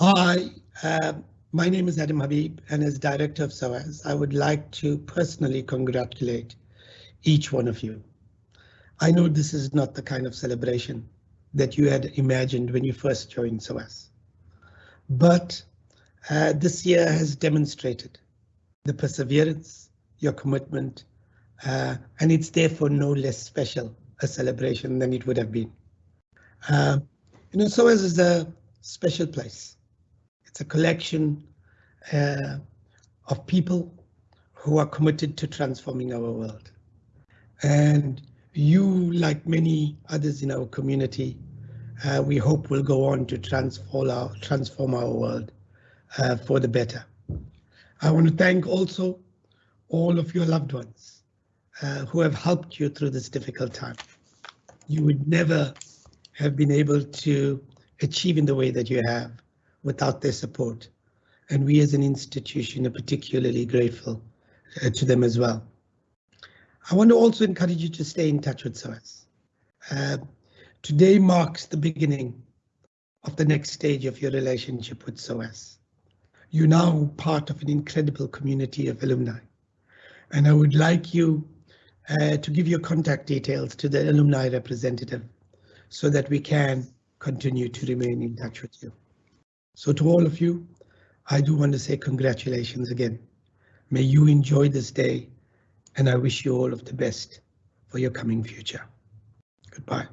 Hi, uh, my name is Adam Habib, and as director of SOAS, I would like to personally congratulate each one of you. I know this is not the kind of celebration that you had imagined when you first joined SOAS, but uh, this year has demonstrated the perseverance, your commitment, uh, and it's therefore no less special a celebration than it would have been. Uh, you know, SOAS is a special place. It's a collection uh, of people who are committed to transforming our world. And you, like many others in our community, uh, we hope will go on to transform our, transform our world uh, for the better. I want to thank also all of your loved ones uh, who have helped you through this difficult time. You would never have been able to achieve in the way that you have without their support. And we as an institution are particularly grateful uh, to them as well. I want to also encourage you to stay in touch with SOAS. Uh, today marks the beginning of the next stage of your relationship with SOAS. You're now part of an incredible community of alumni. And I would like you uh, to give your contact details to the alumni representative so that we can continue to remain in touch with you. So to all of you, I do want to say congratulations again. May you enjoy this day and I wish you all of the best for your coming future. Goodbye.